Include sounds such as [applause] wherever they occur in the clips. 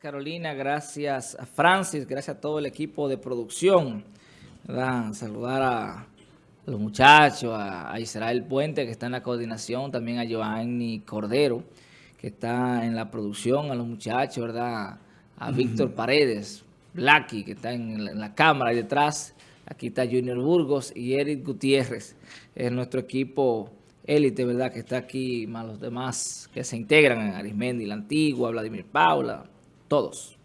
Carolina, gracias a Francis, gracias a todo el equipo de producción. ¿verdad? Saludar a los muchachos, a, Israel Puente, que está en la coordinación, también a Joanny Cordero, que está en la producción, a los muchachos, ¿verdad? A Víctor Paredes, Blacky, que está en la, cámara y detrás. Aquí está Junior Burgos y Eric Gutiérrez, es nuestro equipo élite, ¿verdad? Que está aquí, más los demás que se integran en Arismendi, la Antigua, Vladimir Paula, todos.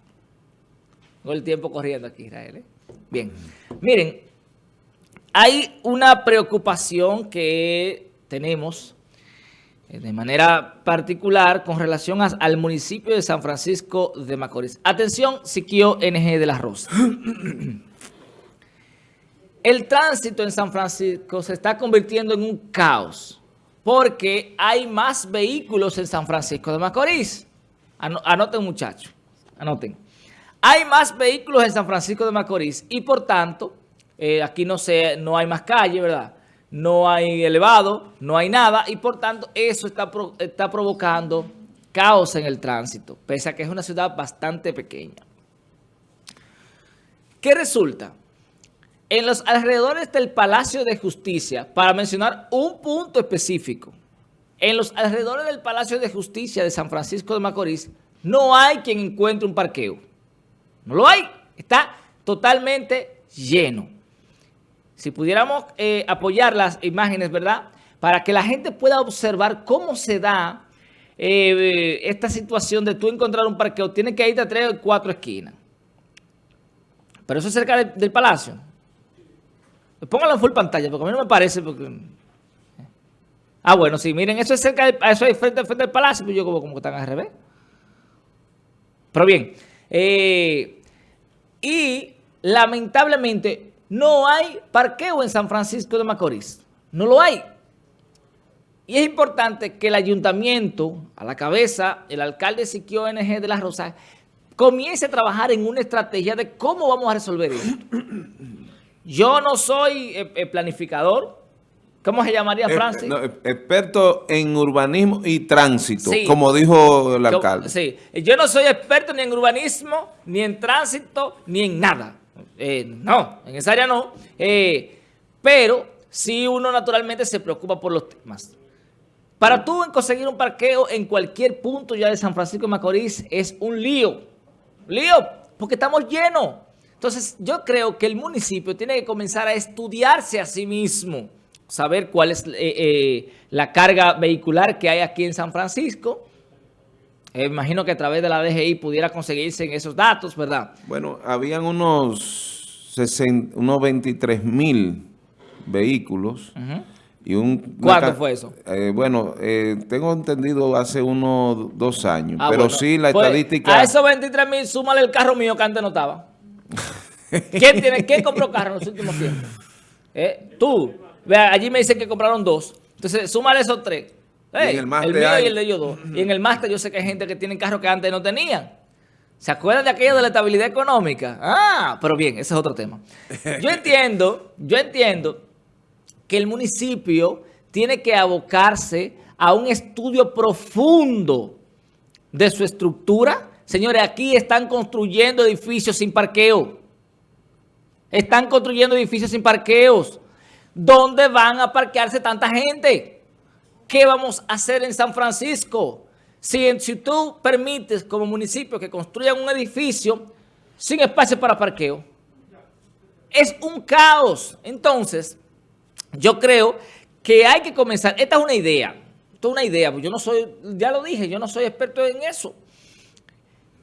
Tengo el tiempo corriendo aquí, Israel. ¿eh? Bien, miren, hay una preocupación que tenemos eh, de manera particular con relación al municipio de San Francisco de Macorís. Atención, Siquio NG de la Rosa. [clears throat] El tránsito en San Francisco se está convirtiendo en un caos porque hay más vehículos en San Francisco de Macorís. Anoten muchachos, anoten. Hay más vehículos en San Francisco de Macorís y por tanto, eh, aquí no, se, no hay más calle, ¿verdad? No hay elevado, no hay nada y por tanto eso está, está provocando caos en el tránsito, pese a que es una ciudad bastante pequeña. ¿Qué resulta? en los alrededores del Palacio de Justicia, para mencionar un punto específico, en los alrededores del Palacio de Justicia de San Francisco de Macorís, no hay quien encuentre un parqueo. No lo hay. Está totalmente lleno. Si pudiéramos eh, apoyar las imágenes, ¿verdad? Para que la gente pueda observar cómo se da eh, esta situación de tú encontrar un parqueo. Tiene que irte a tres o cuatro esquinas. Pero eso es cerca del palacio. Póngalo en full pantalla, porque a mí no me parece. Porque... Ah, bueno, sí, miren, eso es cerca del, eso es frente, frente al palacio, pues yo como, como que están al revés. Pero bien, eh, y lamentablemente no hay parqueo en San Francisco de Macorís. No lo hay. Y es importante que el ayuntamiento, a la cabeza, el alcalde Siquio NG de Las Rosas, comience a trabajar en una estrategia de cómo vamos a resolver esto. Yo no soy eh, eh, planificador. ¿Cómo se llamaría, eh, Francis? experto en urbanismo y tránsito, como dijo el alcalde. sí, yo no soy experto ni en urbanismo, ni en tránsito, ni en nada. no, en esa área no. pero sí uno naturalmente se preocupa por los temas. Para tú conseguir un parqueo en cualquier punto ya de San Francisco de Macorís es un lío. Lío, porque estamos llenos. Entonces, yo creo que el municipio tiene que comenzar a estudiarse a sí mismo, saber cuál es eh, eh, la carga vehicular que hay aquí en San Francisco. Eh, imagino que a través de la DGI pudiera conseguirse en esos datos, ¿verdad? Bueno, habían unos, 60, unos 23 mil vehículos. y un, ¿Cuánto fue eso? bueno, tengo entendido hace unos dos años, ah, pero sí la pues, estadística... A esos 23 mil, súmale el carro mío que antes no estaba. [laughs] ¿Quién, tiene, ¿Quién compró carro en los últimos tiempos? ¿Eh? Tú. Vea, allí me dicen que compraron dos. Entonces, súmale esos tres. el, mío y el de ellos dos. Y en el máster yo sé que hay gente que tiene carros que antes no tenían. ¿Se acuerdan de aquello de la estabilidad económica? Ah, pero bien, ese es otro tema. Yo [laughs] entiendo, yo entiendo que el municipio tiene que abocarse a un estudio profundo de su estructura. Señores, aquí están construyendo edificios sin parqueo. Están construyendo edificios sin parqueos. ¿Dónde van a parquearse tanta gente? ¿Qué vamos a hacer en San Francisco? Si, si tú permites como municipio que construyan un edificio sin espacio para parqueo, es un caos. Entonces, yo creo que hay que comenzar. Esta es una idea. Esto es una idea. Yo no soy, ya lo dije, yo no soy experto en eso.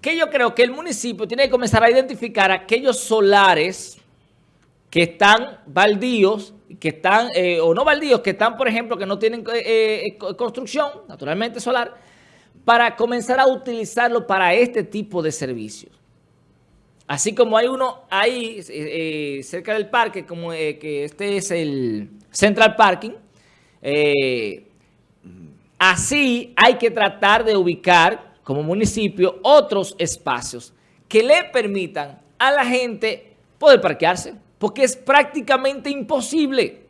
Que yo creo que el municipio tiene que comenzar a identificar aquellos solares que están baldíos, que están, eh, o no baldíos, que están, por ejemplo, que no tienen eh, eh, construcción, naturalmente solar, para comenzar a utilizarlo para este tipo de servicios. Así como hay uno ahí cerca del parque, como que este es el Central Parking, así hay que tratar de ubicar como municipio otros espacios que le permitan a la gente poder parquearse porque es prácticamente imposible.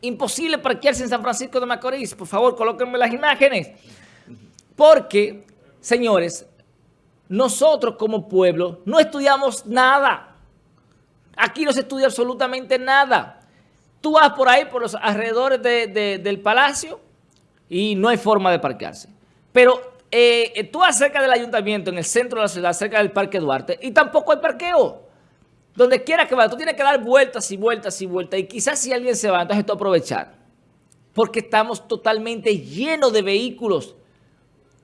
Imposible parquearse en San Francisco de Macorís. Por favor, colóquenme las imágenes. Porque, señores, nosotros como pueblo no estudiamos nada. Aquí no se estudia absolutamente nada. Tú vas por ahí, por los alrededores del palacio y no hay forma de parquearse. Pero eh, tú vas cerca del ayuntamiento, en el centro de la ciudad, cerca del Parque Duarte, y tampoco hay parqueo. Donde quiera que vaya, tú tienes que dar vueltas y vueltas y vueltas. Y quizás si alguien se va, entonces tú aprovechar. Porque estamos totalmente llenos de vehículos.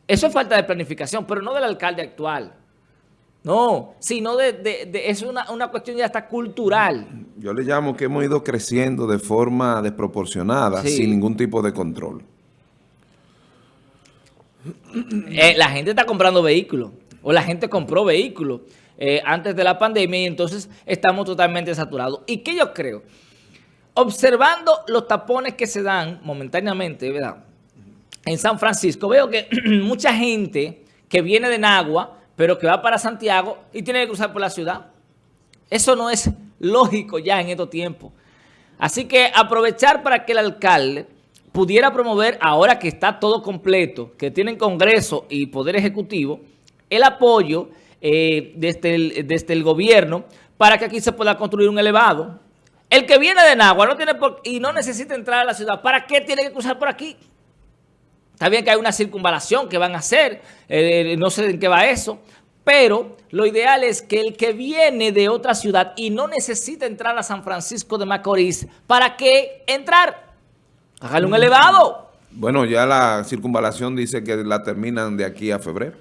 Eso es falta de planificación, pero no del alcalde actual. No, sino de, es una, cuestión ya hasta cultural. Yo le llamo que hemos ido creciendo de forma desproporcionada, sin ningún tipo de control. Eh, la gente está comprando vehículos, o la gente compró vehículos eh, antes de la pandemia y entonces estamos totalmente saturados. ¿Y qué yo creo? Observando los tapones que se dan momentáneamente, ¿verdad? En San Francisco veo que [clears throat] mucha gente que viene de Nagua pero que va para Santiago y tiene que cruzar por la ciudad. Eso no es lógico ya en estos tiempos. Así que aprovechar para que el alcalde pudiera promover, ahora que está todo completo, que tienen Congreso y Poder Ejecutivo, el apoyo eh, desde, el, desde el gobierno para que aquí se pueda construir un elevado. El que viene de Nagua no tiene y no necesita entrar a la ciudad, ¿para qué tiene que cruzar por aquí? Está bien que hay una circunvalación que van a hacer, eh, no sé en qué va eso, pero lo ideal es que el que viene de otra ciudad y no necesita entrar a San Francisco de Macorís, ¿para qué entrar? Hágale un elevado. Bueno, ya la circunvalación dice que la terminan de aquí a febrero.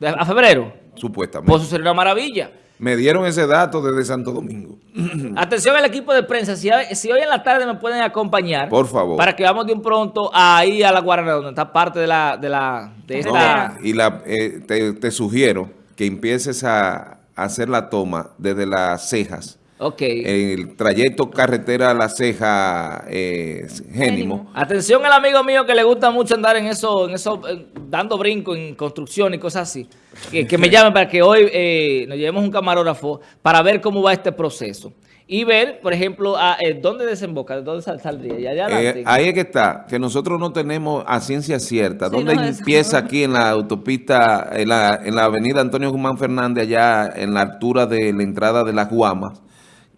¿A febrero? Supuestamente. Pues eso sería una maravilla. Me dieron ese dato desde Santo Domingo. [clears throat] [clears throat] Atención al equipo de prensa. Si, hoy en la tarde me pueden acompañar. Por favor. Para que vamos de un pronto ahí a la Guarana, donde está parte de la... De la de esta... y la, eh, te, sugiero que empieces a hacer la toma desde las cejas. Ok. El trayecto carretera a la ceja eh, Génimo. Atención al amigo mío que le gusta mucho andar en eso, en eso dando brinco en construcción y cosas así. Que, me [laughs] llame para que hoy eh, nos llevemos un camarógrafo para ver cómo va este proceso. Y ver, por ejemplo, a, eh, dónde desemboca, dónde saldría. Eh, ahí es que está, que nosotros no tenemos a ciencia cierta. ¿Dónde empieza [laughs] aquí en la autopista, en la, en la avenida Antonio Guzmán Fernández, allá en la altura de la entrada de las Guamas?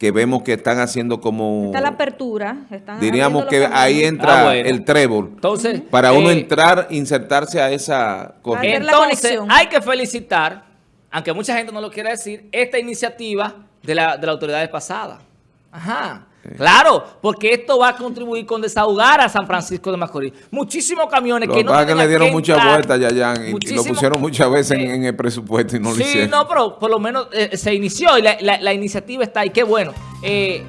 Que vemos que están haciendo como... Está la apertura. diríamos que ahí entra ah, el trébol. Entonces, para uno eh, entrar, insertarse a esa corriente. Entonces, hay que felicitar, aunque mucha gente no lo quiere decir, esta iniciativa de la, de la autoridad pasada. Ajá. Claro, porque esto va a contribuir con desahogar a San Francisco de Macorís. Muchísimos camiones que no que le dieron muchas vueltas, Yayan, y, lo pusieron muchas veces en, el presupuesto y no lo hicieron. Sí, no, pero por lo menos eh, se inició y la, iniciativa está ahí. Qué bueno. Eh,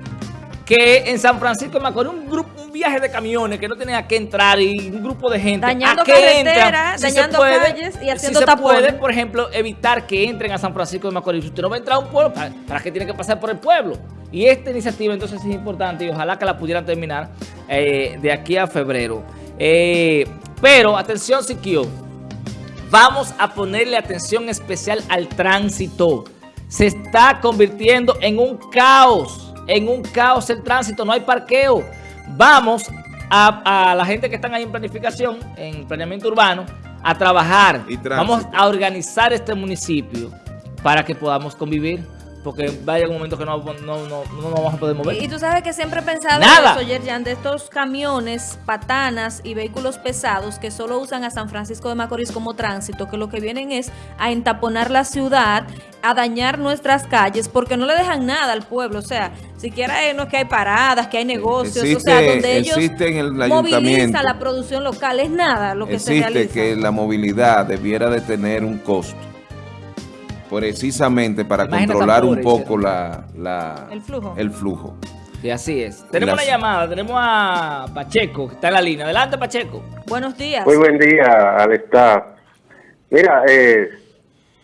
que en San Francisco de Macorís un grupo viaje de camiones que no tenía que entrar y un grupo de gente dañando carreteras, dañando calles y haciendo si se puede, por ejemplo, evitar que entren a San Francisco de Macorís. Si usted no va a entrar a un pueblo, ¿para, para qué tiene que pasar por el pueblo? Y esta iniciativa entonces es importante y ojalá que la pudieran terminar eh, de aquí a febrero. Eh, pero, atención Siquio, vamos a ponerle atención especial al tránsito. Se está convirtiendo en un caos, en un caos el tránsito, no hay parqueo. Vamos a, a la gente que están ahí en planificación, en planeamiento urbano, a trabajar. Vamos a organizar este municipio para que podamos convivir porque vaya un momento que no, no, no, no, nos vamos a poder mover. Y, tú sabes que siempre he pensado eso, Yerjan, de estos camiones, patanas y vehículos pesados que solo usan a San Francisco de Macorís como tránsito, que lo que vienen es a entaponar la ciudad, a dañar nuestras calles, porque no le dejan nada al pueblo. O sea, siquiera es que hay paradas, que hay negocios, o sea, donde ellos movilizan la producción local, es nada lo que se realiza. Existe que la movilidad debiera de tener un costo precisamente para controlar un poco la, el flujo. El flujo. Y así es. Tenemos una llamada, tenemos a Pacheco, que está en la línea. Adelante, Pacheco. Buenos días. Muy buen día al staff. Mira, eh,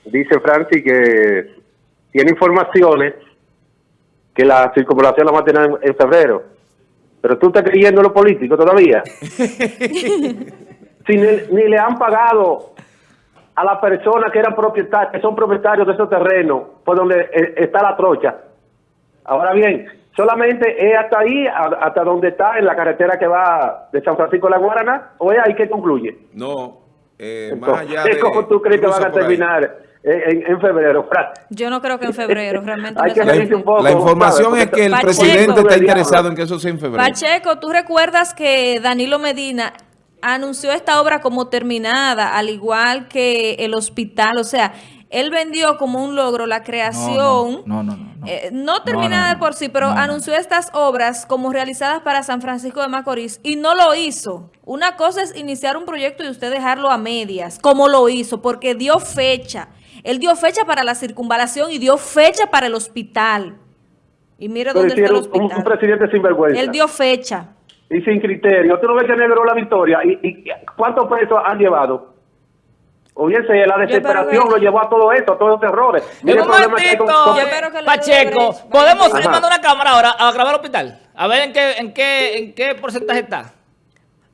dice Francis que tiene informaciones que la circulación la va a tener en, febrero. Pero tú estás creyendo lo político todavía. [laughs] si ni, le han pagado a las personas que eran propietarios, que son propietarios de esos terrenos, por donde eh, está la trocha. Ahora bien, solamente es hasta ahí, hasta donde está, en la carretera que va de San Francisco de la Guarana, o es ahí que concluye. No, eh, más allá de... ¿Cómo tú crees que van a terminar en, febrero. Yo no creo que en febrero, realmente. [laughs] la, información es que el presidente está interesado en que eso sea en febrero. Pacheco, ¿tú recuerdas que Danilo Medina anunció esta obra como terminada, al igual que el hospital? O sea, él vendió como un logro la creación, no, no, no, eh, no terminada por sí, pero anunció estas obras como realizadas para San Francisco de Macorís y no lo hizo. Una cosa es iniciar un proyecto y usted dejarlo a medias, como lo hizo, porque dio fecha. Él dio fecha para la circunvalación y dio fecha para el hospital. Y mire dónde está el hospital. Un, presidente sin vergüenza. Él dio fecha. Y sin criterio. ¿Tú no ves que negro la victoria? ¿Y, y cuántos pesos han llevado? Oye, la desesperación lo llevó a todo esto, a todos los errores. Mire Pacheco, ¿podemos mandar una cámara ahora a grabar el hospital? A ver en qué, en qué, en qué porcentaje está.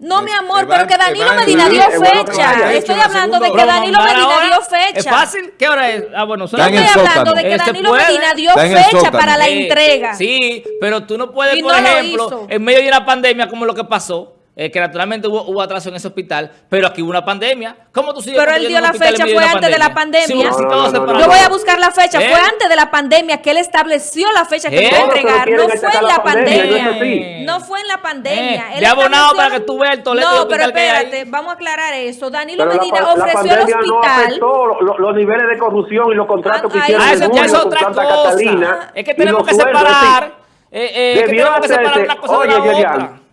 No, mi amor, pero que Danilo Medina dio fecha. Estoy hablando de que Danilo Medina dio fecha. ¿Es fácil? ¿Qué hora es? Ah, bueno, Yo estoy hablando de que Danilo Medina dio fecha para la entrega. Sí, pero tú no puedes, por ejemplo, en medio de una pandemia como lo que pasó, eh, que naturalmente hubo, hubo, atraso en ese hospital, pero aquí hubo una pandemia. ¿Cómo tú sigues Pero él dio la fecha, fue antes de la pandemia. Yo voy a buscar la fecha, fue ¿Eh? antes de la pandemia que él estableció la fecha que ¿Eh? iba a entregar. No fue en la pandemia. No fue en la pandemia. Ya abonado para que tú veas el Toledo No, pero espérate, vamos a aclarar eso. Danilo Medina ofreció el hospital. No los, niveles de corrupción y los contratos que hicieron. Ah, eso ya es otra cosa. Es que tenemos que separar. Eh, tenemos que separar una cosa de la otra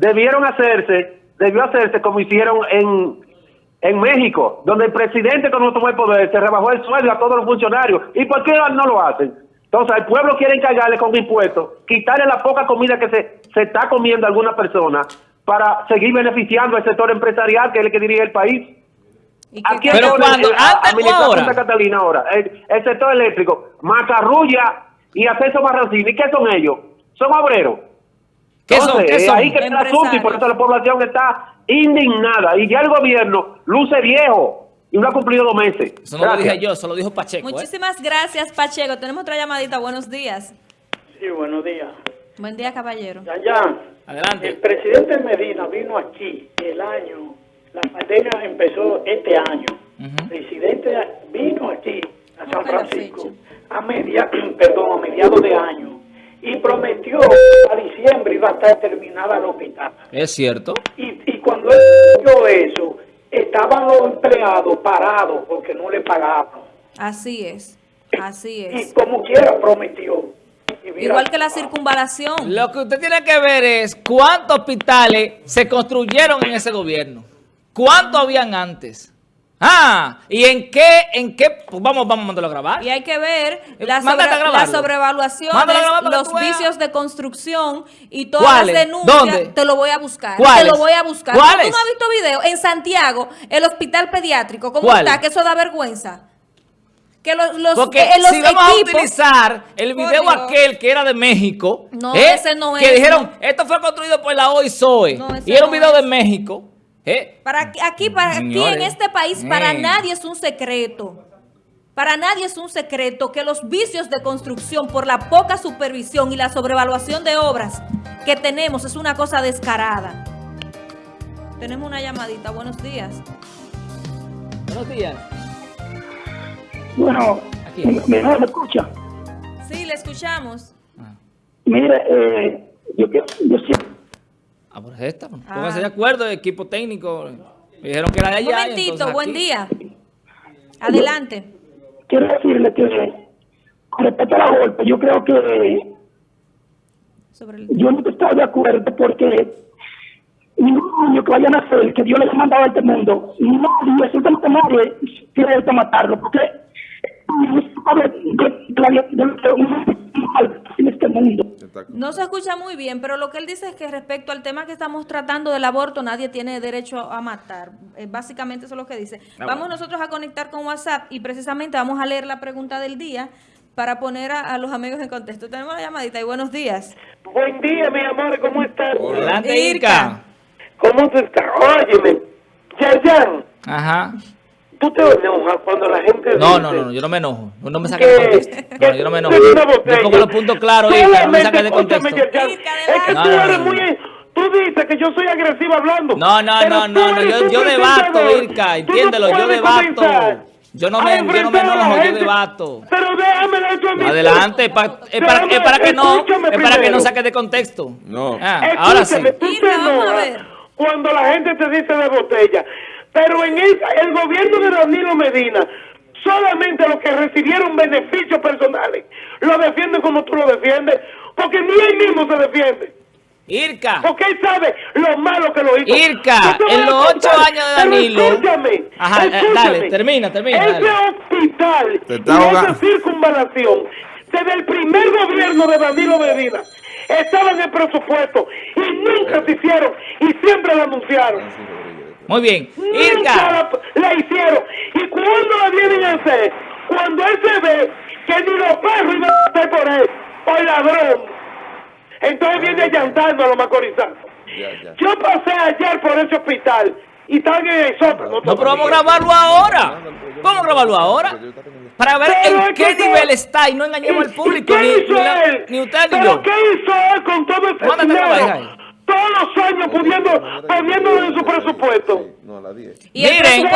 debieron hacerse, debió hacerse como hicieron en, en México, donde el presidente cuando tomó el poder se rebajó el sueldo a todos los funcionarios. ¿Y por qué no lo hacen? Entonces, el pueblo quiere encargarle con impuestos, quitarle la poca comida que se, se está comiendo alguna persona para seguir beneficiando al sector empresarial, que es el que dirige el país. Aquí pero cuando, antes ahora. Catalina ahora, el, sector eléctrico, Macarrulla y Acceso Barrancini, ¿qué son ellos? Son obreros. ¿Qué son? ¿Qué son? ahí que está el asunto y por eso la población está indignada. Y ya el gobierno luce viejo y no ha cumplido dos meses. Eso no lo dije yo, eso lo dijo Pacheco. ¿eh? Muchísimas gracias, Pacheco. Tenemos otra llamadita. Buenos días. Sí, buenos días. Buen día, caballero. Allá, Adelante. El presidente Medina vino aquí el año, la pandemia empezó este año. El presidente vino aquí a San Francisco a media, [clears throat] perdón, a mediados de año y prometió a diciembre iba a estar terminada el hospital. Es cierto. Y, y cuando él dijo eso, estaban los empleados parados porque no le pagaban. Así es, así es. Y como quiera prometió. Igual que la circunvalación. Lo que usted tiene que ver es cuántos hospitales se construyeron en ese gobierno. ¿Cuántos habían antes? Ah, ¿y en qué, en qué, pues vamos, vamos a mandarlo a grabar? Y hay que ver eh, la, sobre, la sobrevaluación, los vicios de construcción y todas las denuncias. Te lo voy a buscar. Te lo voy a buscar. ¿Tú no has visto video? En Santiago, el hospital pediátrico, ¿cómo está? Que eso da vergüenza. Que los, los, Porque eh, si vamos a utilizar el video aquel que era de México, no, ¿eh? ese no es, que dijeron, esto fue construido por la OISOE, y era un video de México, ¿Eh? Para aquí, para aquí en este país, para nadie es un secreto. Para nadie es un secreto que los vicios de construcción por la poca supervisión y la sobrevaluación de obras que tenemos es una cosa descarada. Tenemos una llamadita. Buenos días. Buenos días. Bueno, ¿me, me escucha? Sí, le escuchamos. Ah. Mire, eh, yo, yo siempre Ah, pues esta. Ah. Pónganse de acuerdo, equipo técnico. Me dijeron que era de allá. Un momentito, buen día. Adelante. Quiero decirle que con respecto a la golpe, yo creo que yo no estoy de acuerdo porque ningún niño que vaya a nacer, que Dios les ha mandado a este mundo, no, absolutamente nadie tiene que matarlo, porque. No se escucha muy bien, pero lo que él dice es que respecto al tema que estamos tratando del aborto, nadie tiene derecho a matar. Eh, básicamente eso es lo que dice. Ah, vamos nosotros a conectar con WhatsApp y precisamente vamos a leer la pregunta del día para poner a, los amigos en contexto. Tenemos la llamadita y buenos días. Buen día, mi amor, ¿cómo estás? Adelante, Irka. ¿Cómo tú estás? Óyeme, Yayan. Ajá. ¿Tú te enojas cuando la gente No, no, no, yo no me enojo. No me saques de contexto. No, yo no me enojo. Yo pongo los puntos claros, Irka, no me saques de contexto. Es que tú eres muy... Tú dices que yo soy agresivo hablando. No, no, no, no, no, yo, yo debato, Irka, entiéndelo, yo debato. Yo no me, yo no me enojo, yo debato. Pero déjame eso a mí. Adelante, es para, es para que no, es para que no saque de contexto. No. Ah, ahora sí. Cuando la gente te dice de botella. Pero en el, el gobierno de Danilo Medina, solamente los que recibieron beneficios personales lo defienden como tú lo defiendes, porque ni él mismo se defiende. Irka. Porque él sabe lo malo que lo hizo. Irka, en los ocho años de Danilo. escúchame, Ajá, eh, dale, termina, termina. Ese hospital y esa circunvalación, desde el primer gobierno de Danilo Medina, estaba en el presupuesto y nunca se hicieron y siempre lo anunciaron. Muy bien. Irka. La, hicieron. ¿Y cuando la vienen a hacer? Cuando él se ve que ni los perros iban a hacer por él, por ladrón entonces viene llantando a los macorizanos. Yo pasé ayer por ese hospital y están en el sótano. No, pero vamos a grabarlo ahora. Vamos a grabarlo ahora. Para ver en qué nivel está y no engañemos al público. Ni, hizo él? ni, usted ni yo. ¿Qué hizo él con todo ese dinero? Todos los años poniendo, poniendo en su presupuesto. Y Miren,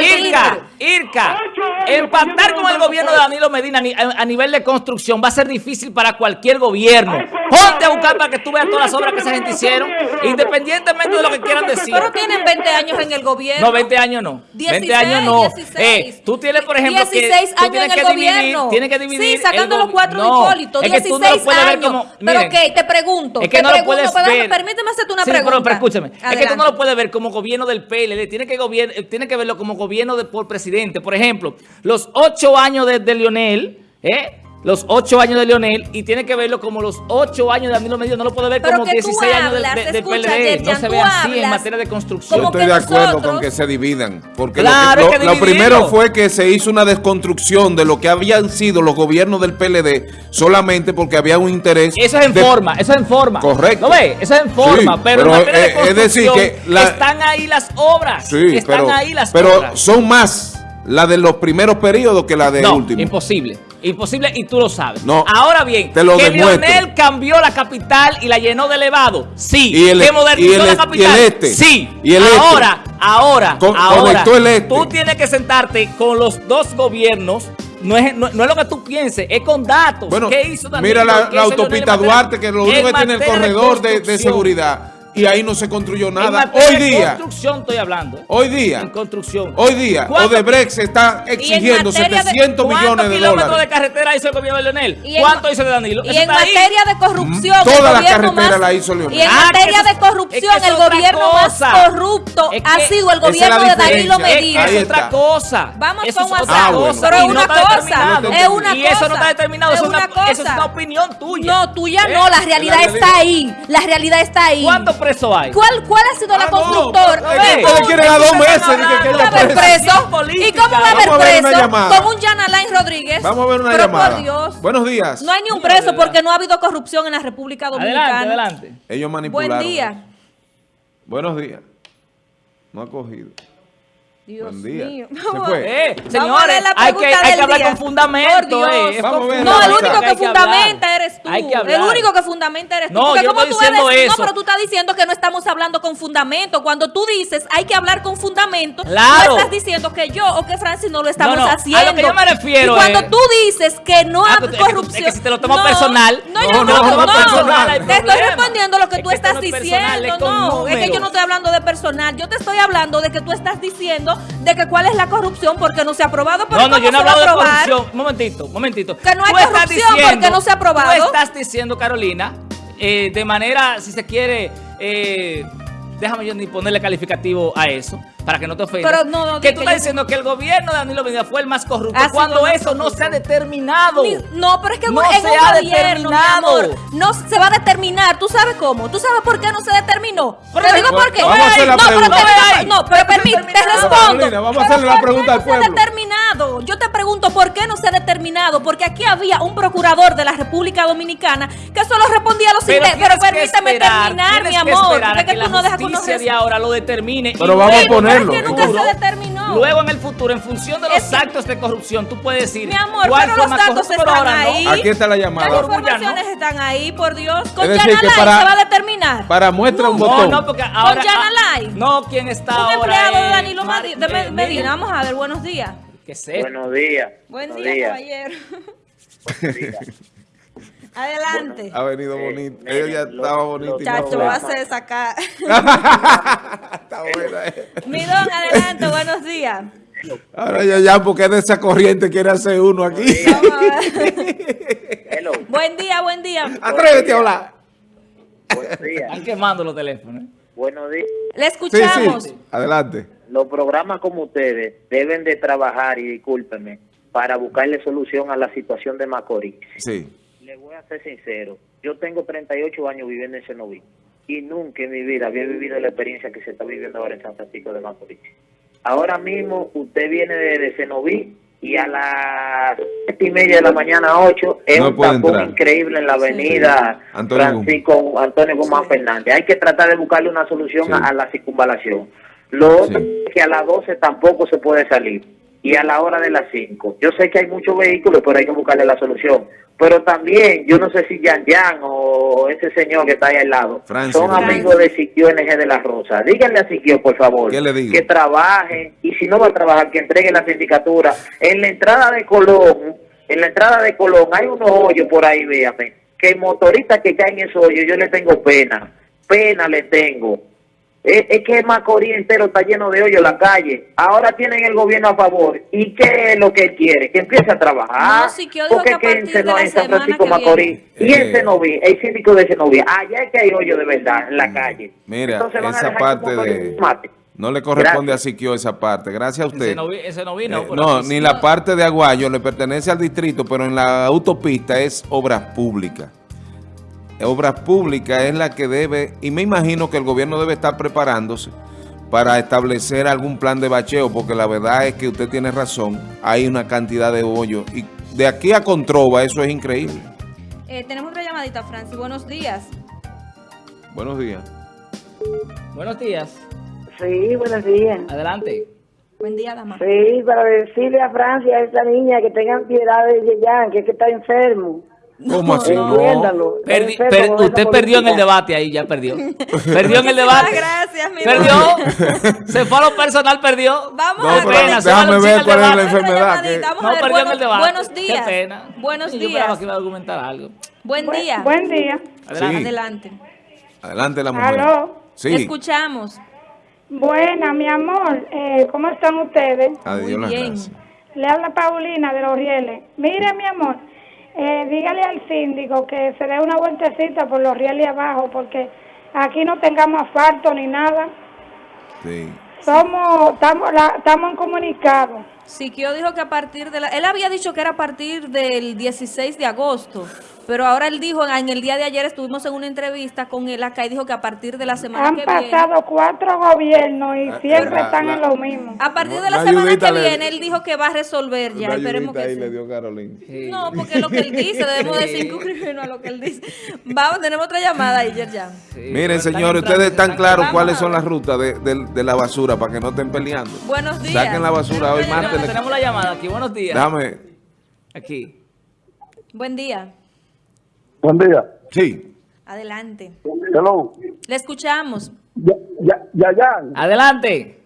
Irka, Irka, empatar con el gobierno de Danilo Medina a nivel de construcción va a ser difícil para cualquier gobierno. Ponte a buscar para que tú veas todas las obras que esa gente hicieron, independientemente de lo que quieran decir. Pero tienen 20 años en el gobierno. No, 20 años no. 20 años no. Eh, tú tienes, por ejemplo, 16 años en el gobierno. Tienes que dividir. Sí, sacando los cuatro de Hipólito. 16 años. Pero ok, te pregunto. Es que no lo puedes ver. Permíteme hacerte una pregunta. Pero, escúchame. Es que tú no lo puedes ver como gobierno del PLD. Tiene que, tiene que verlo como gobierno de, por presidente. Por ejemplo, los ocho años de, de Lionel, ¿eh? Los ocho años de Leonel y tiene que verlo como los ocho años de Danilo Medina. No lo puede ver como 16 años de, de, PLD. no se ve así en materia de construcción. Yo estoy de acuerdo con que se dividan. Porque lo, primero fue que se hizo una desconstrucción de lo que habían sido los gobiernos del PLD solamente porque había un interés. Eso es en forma, eso es en forma. Correcto. ¿Lo ve? Eso es en forma. pero, en materia de construcción, es decir que están ahí las obras. Sí, están pero, ahí las pero obras. son más la de los primeros periodos que la de no, último. imposible. Imposible y tú lo sabes. No, Ahora bien, te lo que demuestro. Lionel cambió la capital y la llenó de elevado. Sí. Y el, que modernizó y el, la capital. Y el este. Sí. Y el este. ahora, ahora, Con, ahora. El este. Tú tienes que sentarte con los dos gobiernos. No es, no, no es lo que tú pienses, es con datos. Bueno, ¿Qué hizo Danilo? Mira la, la autopista Duarte, que lo único que tiene el corredor de, de seguridad y ahí no se construyó nada. Hoy día. En construcción estoy hablando. ¿eh? Hoy día. En construcción. Hoy día. Odebrecht se está exigiendo 700 de, millones de kilómetros de carretera hizo el gobierno de Leonel? ¿Cuánto hizo de Danilo? Y en materia ahí? de corrupción. Mm, Toda la carretera la hizo Leonel. Y en ah, materia de corrupción, es que el gobierno cosa. más corrupto es que ha sido el gobierno de Danilo Medina. Es otra cosa. Vamos con WhatsApp. Ah, Pero es una cosa. Es una cosa. Y eso no está determinado. Eso es una opinión tuya. No, tuya no. La realidad está ahí. La realidad está ahí. ¿Cuántos presos hay? ¿Cuál ¿Cuál ha sido la constructora? Ustedes quieren a dos meses. ¿Cómo va a haber preso? ¿Y cómo va a haber preso? Con un Jan Alain Rodríguez. Vamos a ver una Pero llamada. por Dios. Buenos días. No hay ni un preso porque no ha habido corrupción en la República Dominicana. Adelante, adelante. Ellos manipularon. Buen día. Buenos días. No ha cogido. Dios Buen día. mío. Se fue. Eh, señores, hay que, hay que hablar con fundamento. Eh. Vamos a ver no, el único que, que fundamenta eres tú. Hay que hablar. El único que fundamenta eres tú. No, Porque yo como estoy tú diciendo eso. no, pero tú estás diciendo que no estamos hablando con fundamento. Cuando tú dices hay que hablar con fundamento, Claro. tú estás diciendo que yo o que Francis no lo estamos No, no, a lo haciendo. que yo me refiero y cuando es- tú dices que no Ah, hay pero es que tú- corrupción. es que si te lo tomas no, personal- No, No, yo no, no, no, no, Te estoy respondiendo lo que tú estás no diciendo. no, es que yo no estoy hablando de personal. Yo te estoy hablando de que tú estás diciendo de que cuál es la corrupción porque no se ha aprobado. Pero No, no, ¿cómo yo no he hablado de corrupción. Momentito, momentito. Que no hay corrupción porque no se ha aprobado. Tú estás diciendo, Carolina, eh, de manera, si se quiere, eh, déjame yo ni ponerle calificativo a eso, para que no te ofendas. Pero no, no, que tú que estás yo- diciendo que el gobierno de Danilo Medina fue el más corrupto Ha sido cuando eso no se ha determinado. Ni- No, pero es que No en se un ha gobierno, mi determinado. amor, no se va a determinar. ¿Tú sabes cómo? ¿Tú sabes por qué no se determinó? Pero te digo por qué. a hacer la no, pero te no, pero permíteme, te respondo. Carolina, vamos a hacerle la ¿por qué pregunta al no se ha pueblo? determinado? Yo te pregunto por qué no se ha determinado. Porque aquí había un procurador de la República Dominicana que solo respondía a los Pero. Pero permítame esperar, terminar, mi que amor. que tú no dejas de ahora lo determine. Pero y vamos a luego, ponerlo. Es que nunca se determinó. Luego en el futuro, en función de los Es que- actos de corrupción, tú puedes decir Mi amor, cuál pero los datos pero están ahora no. ahí. Aquí está la Las llamada. informaciones están ahí, por Dios. Con Alain para- se va a determinar. Para muestra un No, botón. no, porque ahora. Ah, Alain. No, quien está un ahora. empleado de es Danilo Mar- de eh, Medina. Vamos a ver, buenos días. ¿Qué sé? Buenos días. Buen día, caballero. Adelante. ha venido bonito. Ella ya estaba bonito. Chacho, va a hacer sacar. [laughs] Está buena. Eh. Midón, adelante, buenos días. Ahora ya, ya, porque de esa corriente quiere hacer uno aquí. Buen día, buen día. Atrévete a hablar. Buenos días. Están quemando los teléfonos. Buenos días. Le escuchamos. Sí, Adelante. Los programas como ustedes deben de trabajar, y discúlpenme, para buscarle solución a la situación de Macorís. Sí. Le voy a ser sincero. Yo tengo 38 años viviendo en Senoví y nunca en mi vida había vivido la experiencia que se está viviendo ahora en San Francisco de Macorís. Ahora mismo usted viene de, Senoví y a las siete y media de la mañana, 8, es un tapón increíble en la avenida Francisco Antonio Guzmán Fernández. Hay que tratar de buscarle una solución a, la circunvalación. Lo otro es que a las 12 tampoco se puede salir y a la hora de las 5. Yo sé que hay muchos vehículos, pero hay que buscarle la solución. Pero también, yo no sé si Yan Yan o ese señor que está ahí al lado son amigos de Siquio NG de la Rosa. Díganle a Siquio, por favor, que trabajen y si no va a trabajar, que entregue la sindicatura. En la entrada de Colón, en la entrada de Colón hay unos hoyos por ahí, véame, que el motorista que cae en esos hoyos, yo le tengo pena, pena le tengo es, que Macorís entero está lleno de hoyo la calle. Ahora tienen el gobierno a favor. ¿Y qué es lo que él quiere? Que empiece a trabajar. No, sí, que Porque que, en, San Francisco Macorís. Y en Senoví, el síndico de Senoví. Allá es que hay hoyo de verdad en la mm, calle. Mira, esa parte de... No le corresponde a Siquio esa parte. Gracias a usted. Ese no, vino. Eh, no, ni la parte de Aguayo le pertenece al distrito, pero en la autopista es obras públicas. Obras Públicas es la que debe, y me imagino que el gobierno debe estar preparándose para establecer algún plan de bacheo, porque la verdad es que usted tiene razón, hay una cantidad de hoyos, y de aquí a Controva eso es increíble. Eh, tenemos otra llamadita, Francis, buenos días. Buenos días. Buenos días. Sí, buenos días. Adelante. Buen día, dama. Sí, para decirle a Francia, a esa niña, que tengan piedad de Yeyan, que es que está enfermo. ¿Cómo así? No. usted perdió en el debate ahí, ya perdió. [laughs] Perdió en el debate. gracias, mi Perdió. Se fue a lo personal, perdió. Vamos a ver. Déjame ver cuál es la enfermedad. no, perdió en el debate. Buenos días. Qué pena. Buenos días. Yo que iba a argumentar algo. Buen día. Buen día. Adelante. Adelante la mujer. ¿Aló? Sí. Escuchamos. Buena, mi amor. Eh, ¿Cómo están ustedes? Adiós, Muy bien. Le habla Paulina de Los Rieles. Mire, mi amor. Eh, dígale al síndico que se dé una vueltecita por los rieles abajo, porque aquí no tengamos asfalto ni nada. Sí. Somos, estamos, estamos en comunicado. Siquio dijo que a partir de la... Él había dicho que era a partir del 16 de agosto. Pero ahora él dijo, en el día de ayer estuvimos en una entrevista con él acá y dijo que a partir de la semana que viene... Han pasado cuatro gobiernos y ah, siempre están en lo mismo. A partir de la, semana que viene él dijo que va a resolver ya. Esperemos que ahí le dio Carolina. No, porque lo que él dice, [laughs] debemos decir a lo que él dice. Vamos, tenemos otra llamada ahí, ya. Miren, señores, ustedes están claros cuáles son las rutas de, de, la basura para que no estén peleando. Buenos días. Saquen la basura hoy martes. Tenemos la llamada aquí, buenos días. Dame. Aquí. Buen día. Buen día. Sí. Adelante. Hello. Le escuchamos. Ya, ya, ya, ya. Adelante.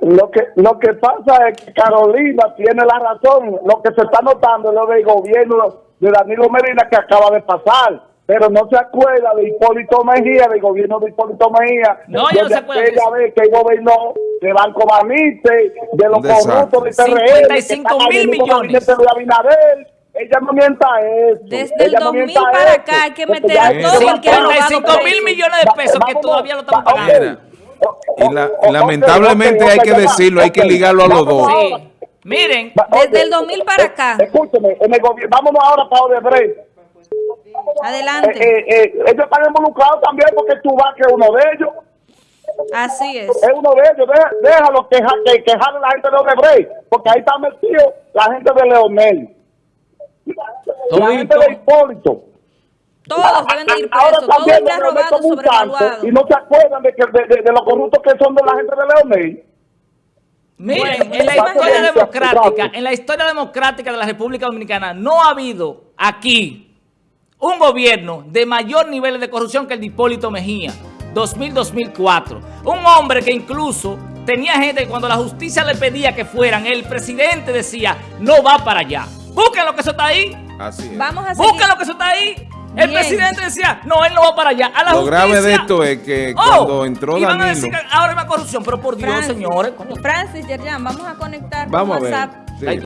Lo que, lo que pasa es que Carolina tiene la razón. Lo que se está notando es lo del gobierno de Danilo Medina que acaba de pasar. Pero no se acuerda de Hipólito Mejía, del gobierno de Hipólito Mejía. No, yo no se acuerda. Aquella vez que gobernó de Banco Banite, de los corruptos de TRL. 55 mil millones. De Abinader ella no mienta eso. Desde el 2000 para acá hay que meter a todo el que ha robado. mil millones de pesos que todavía lo estamos pagando. Y lamentablemente hay que decirlo, hay que ligarlo a los dos. Sí. Miren, desde el 2000 para acá. Escúcheme, en el gobierno, vámonos ahora para Odebrecht. Adelante. Eh, eh, eh, ellos están involucrados también porque tú vas que es uno de ellos. Así es. Es uno de ellos. Déjalo que, que, que a la gente de Odebrecht, porque ahí está metido la gente de Leonel. La gente de Hipólito. Todos deben ir presos, todos han robado sobrevaluado. Y no se acuerdan de, que, de, de, los corruptos que son de la gente de Leonel. Miren, en la historia democrática, en la historia democrática de la República Dominicana, no ha habido aquí un gobierno de mayor nivel de corrupción que el de Hipólito Mejía, 2000-2004. Un hombre que incluso tenía gente que cuando la justicia le pedía que fueran, el presidente decía, no va para allá. Busquen lo que eso está ahí. Así es. Vamos a Busquen lo que eso está ahí. El presidente decía, no, él no va para allá. A la Lo justicia, grave de esto es que oh, cuando entró iban a Danilo... decir que ahora hay más corrupción, pero por Dios, Francis, señores. coño. Francis, Yerjan, vamos a conectar Vamos a con ver. WhatsApp